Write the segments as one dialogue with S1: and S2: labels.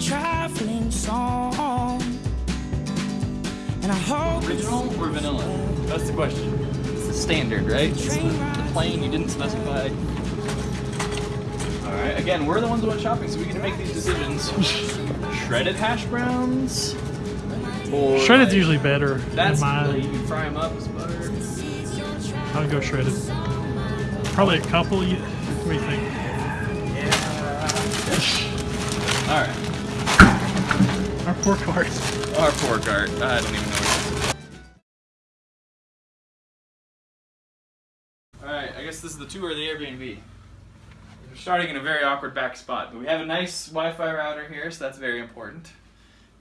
S1: This is your traveling song. And I hope
S2: Original or vanilla? That's the question. It's the standard, right? It's the, the plain you didn't specify. Alright, again, we're the ones who went shopping, so we get to make these decisions. Shredded hash browns? Or
S3: Shredded's
S2: like-
S3: usually better.
S2: That's
S3: in my,
S2: you can fry them up as butter.
S3: I would go shredded. Probably a couple. You, what do you think? Yeah.
S2: Alright.
S3: Our poor cart.
S2: Our poor cart. I don't even know what it is. Alright, I guess this is the tour of the Airbnb. We're starting in a very awkward back spot, but we have a nice Wi-Fi router here, so that's very important.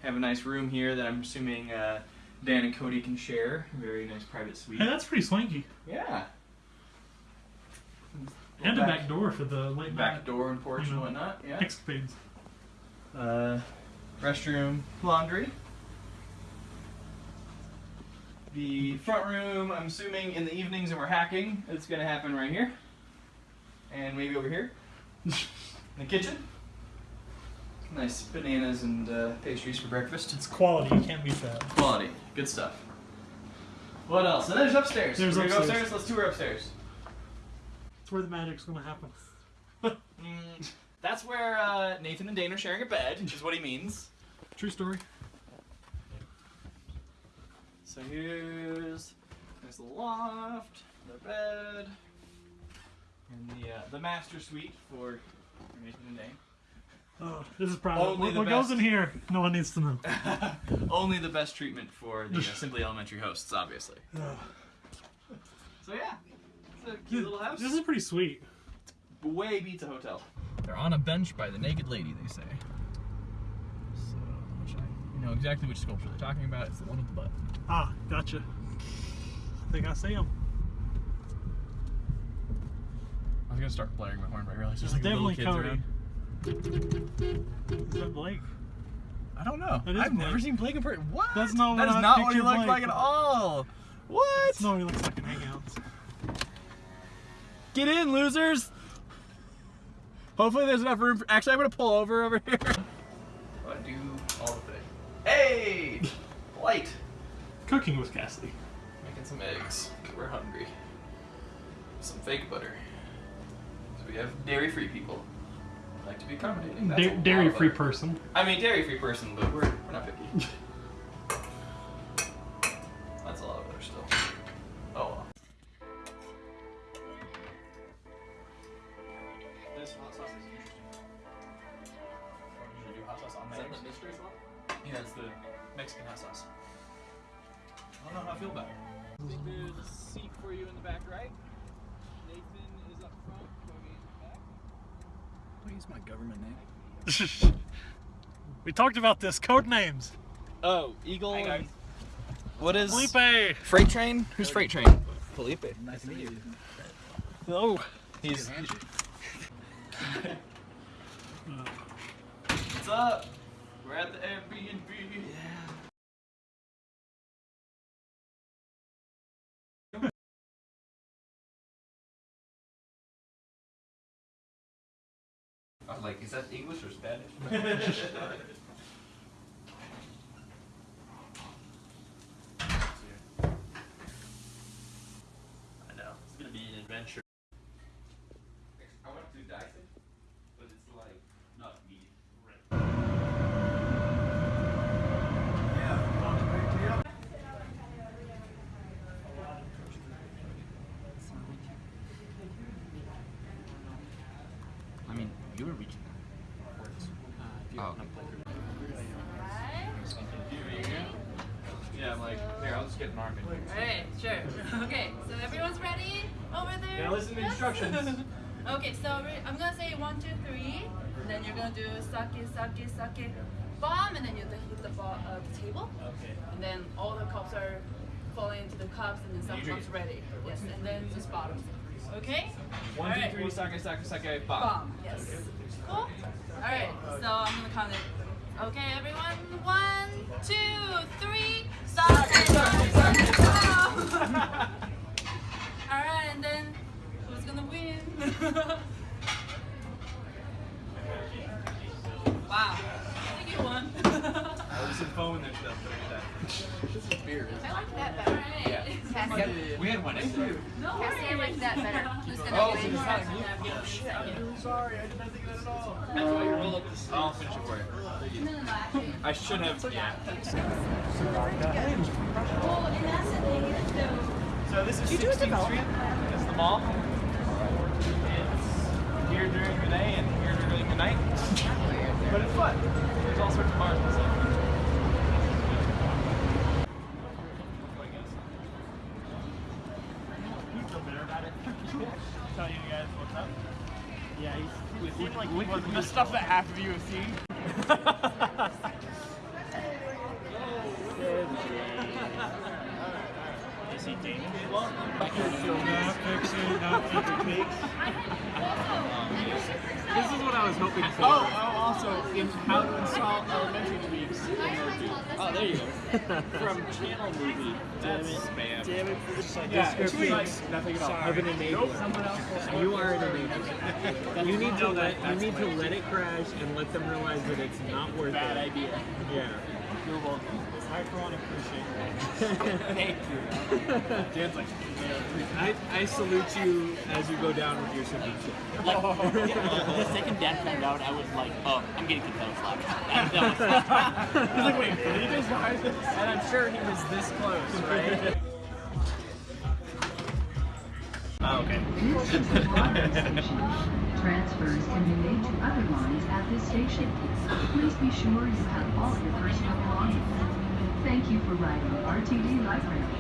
S2: Have a nice room here that I'm assuming uh, Dan and Cody can share. Very nice private suite.
S3: Hey, that's pretty swanky.
S2: Yeah.
S3: And a back door for the late
S2: back
S3: night
S2: door and porch
S3: you
S2: and whatnot. Yeah.
S3: escapades.
S2: Uh, restroom, laundry. The front room, I'm assuming in the evenings and we're hacking, it's gonna happen right here. And maybe over here. in the kitchen. Nice bananas and uh, pastries for breakfast.
S3: It's quality. You can't beat that.
S2: Quality. Good stuff. What else? And there's upstairs.
S3: There's
S2: We're
S3: upstairs.
S2: upstairs. Let's tour upstairs.
S3: It's where the magic's gonna happen.
S2: Mm, that's where uh, Nathan and Dane are sharing a bed, which is what he means.
S3: True story.
S2: So here's there's the loft, the bed, and the uh, the master suite for Nathan and Dane.
S3: Oh, this is probably what, what goes in here. No one needs to know.
S2: Only the best treatment for the uh, Simply Elementary hosts, obviously.
S3: Ugh.
S2: So yeah, it's a cute little house.
S3: This is pretty sweet.
S2: Way beats a hotel. They're on a bench by the naked lady, they say. So, which I you know exactly which sculpture they're talking about. It's the one with the butt.
S3: Ah, gotcha. I think I see him.
S2: I was gonna start blaring my horn, but I realized there's
S3: It's
S2: like little
S3: definitely
S2: kids
S3: Cody.
S2: around.
S3: Is that Blake?
S2: I don't know. I've never seen Blake in person. What?
S3: That's not
S2: That
S3: what
S2: is
S3: I
S2: not what he
S3: pictured
S2: looked
S3: Blake.
S2: like at all. What?
S3: That's not what he looks like in Hangouts.
S2: Get in, losers! Hopefully there's enough room. For, actually, I'm gonna pull over over here. I do all the things. Hey, light.
S3: Cooking with Cassidy.
S2: Making some eggs. We're hungry. Some fake butter. So we have dairy-free people. Like to be accommodating.
S3: Da- dairy-free person.
S2: I mean, dairy-free person, but we're we're not picky. This hot sauce is interesting. Should I do hot sauce on that? Is that the mystery sauce? Yeah, it's the Mexican hot sauce. I don't know how I feel about it. I think there's a seat for you in the back right. Nathan is up front, Cody in the back.
S4: Don't my government name.
S3: we talked about this. Code names.
S2: Oh, Eagle.
S4: Hi, guys.
S2: What is
S3: Felipe.
S2: Freight Train? Who's Freight Train? Felipe.
S4: Nice to meet you.
S3: Oh.
S2: He's.
S4: Handshake.
S2: What's up? We're at the Airbnb. Yeah. I was like, is that English or Spanish? I know. It's gonna be an adventure. I want to do Dyson, but it's like not meat.
S4: I mean, you were reaching
S2: Oh. Yeah, I'm like, here, I'll just get an arm in.
S5: Alright, sure. Okay, so everyone's ready over there?
S2: Yeah, listen to
S5: Yes?
S2: instructions.
S5: okay, so I'm gonna say one, two, three. And then you're gonna do sake, sake, sake, bomb, and then you hit the, ball, uh, the table.
S2: Okay.
S5: And then all the cups are falling into the cups, and then some cups ready. Yes, and then just bottom. Okay?
S2: One, two, three, sake, sake, sake, bomb.
S5: Bomb, yes. Cool? Alright, so I'm gonna count it. Okay, everyone. One, two, three. Sake, sake, sake, bomb. Alright, and then who's gonna win? wow.
S4: Beer.
S6: I like that better.
S4: Yeah.
S6: Cassie,
S4: We had one yesterday.
S6: Cassie, I like that better. Who's gonna
S4: Oh,
S6: win?
S4: so it's not gluten.
S2: Oh, sorry, I did not think of that at all.
S4: That's why you roll up this. I'll finish it for you. I should have. Yeah.
S2: So this is 16th Street. It's the mall. It's here during the day and here during the night. But it's fun. There's all sorts of bars and stuff. He's still bitter about it. Tell you guys what's up. Yeah, he's, he seemed like he wasn't the stuff that half of you have seen. Is he dating
S3: Not fixing, not fixing.
S7: This is what I was hoping for.
S2: Oh, oh, also, in how to install elementary tweaks.
S7: Oh, there you go. From Channel Movie. Damn it.
S4: Spam.
S7: Damn it for the second.
S2: Yeah,
S7: description
S2: nothing at all.
S7: of an enabler. You are an enabler. You need to let you need to let it crash and let them realize that it's not worth
S2: Bad
S7: it.
S2: idea.
S7: Yeah.
S2: You're welcome. I for one appreciate that. Thank you. Dan's like,
S7: I, I salute you as you go down with your submission.
S8: Like, the second dad found out, I was like, oh, I'm getting control slapped. That, that was
S2: he's like, wait, did he just buy this?
S7: And I'm sure he was this close, right?
S2: Oh, okay.
S9: This is the Water station. Transfers can be made to other lines at this station. Please be sure you have all your personal belongings. Thank you for riding RTD Light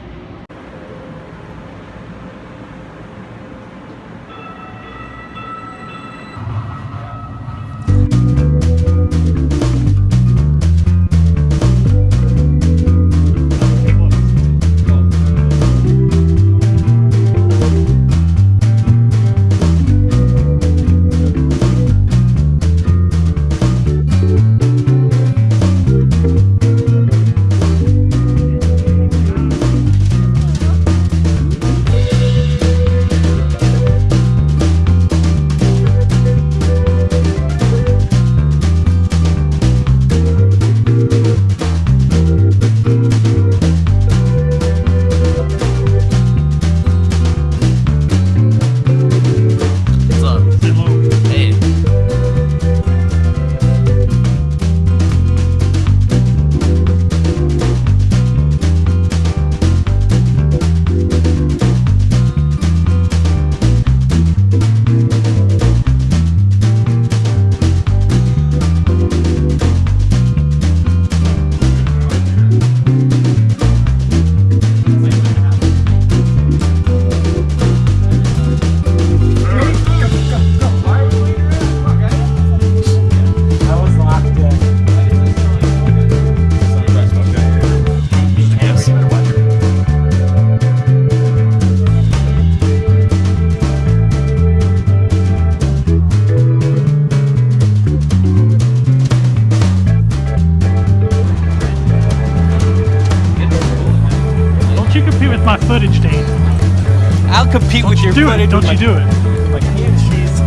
S8: I'll compete with your
S3: Do it. Don't you do it.
S2: Like ham cheese.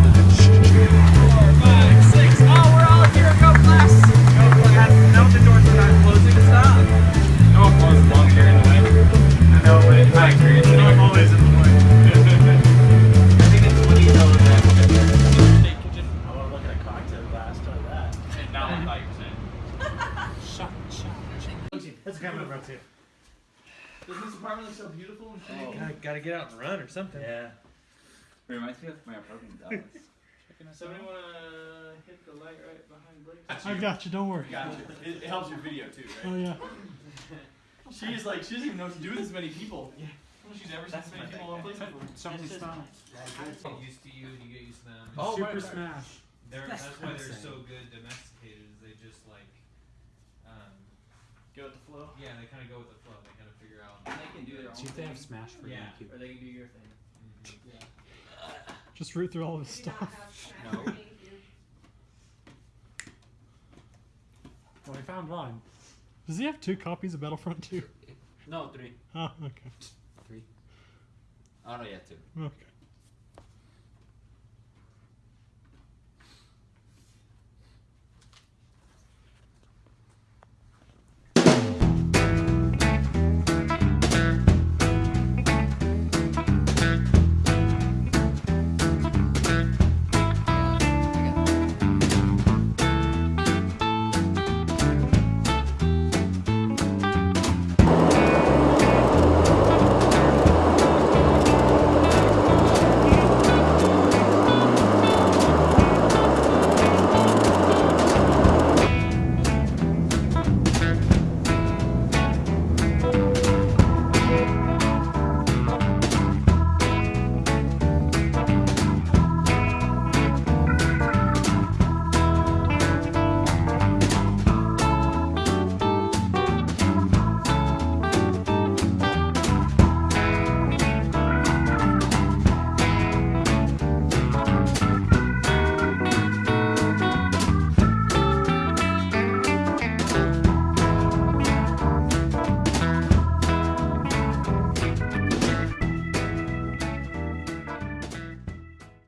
S7: Five, six. Oh, we're all here. Go class.
S2: Now the doors are not closing. Stop. No one closes long here in the way. I know, but in my experience, anyway. I'm always in the way. I think it's when you know that state kitchen. I want to look at a cocktail glass. Try that. And now I'm five percent.
S7: That's coming up too.
S2: Doesn't this apartment look so beautiful and pretty?
S7: Gotta, gotta get out and run or something.
S2: Yeah.
S8: Reminds me of my apartment in Dallas.
S2: Somebody want to hit the light right behind Blake?
S3: I got you. Don't worry.
S2: Gotcha. It, it helps your video too, right?
S3: Oh yeah.
S2: She's like, she doesn't even know what to do with this many people. Yeah. I don't know if she's ever seen this many people in one place before.
S3: Something stop.
S10: get used to you and you get used to them.
S2: Oh,
S3: Super
S2: right, right.
S3: Smash.
S10: They're,
S7: That's
S10: that's, why they're so good domesticated. Is they just like, um,
S2: Go with the flow.
S10: yeah, they kind of go with the flow. They kind of figure out.
S2: And They can do their own
S7: See if they have
S2: thing,
S7: Smash for
S10: Yeah.
S7: GameCube.
S2: or they can do your thing. Mm-hmm. Yeah.
S3: Just root through all this stuff.
S8: No.
S7: Well, we found one.
S3: Does he have two copies of Battlefront 2?
S8: No, three.
S3: Oh, okay.
S8: Three. Oh no, yeah, two.
S3: Okay.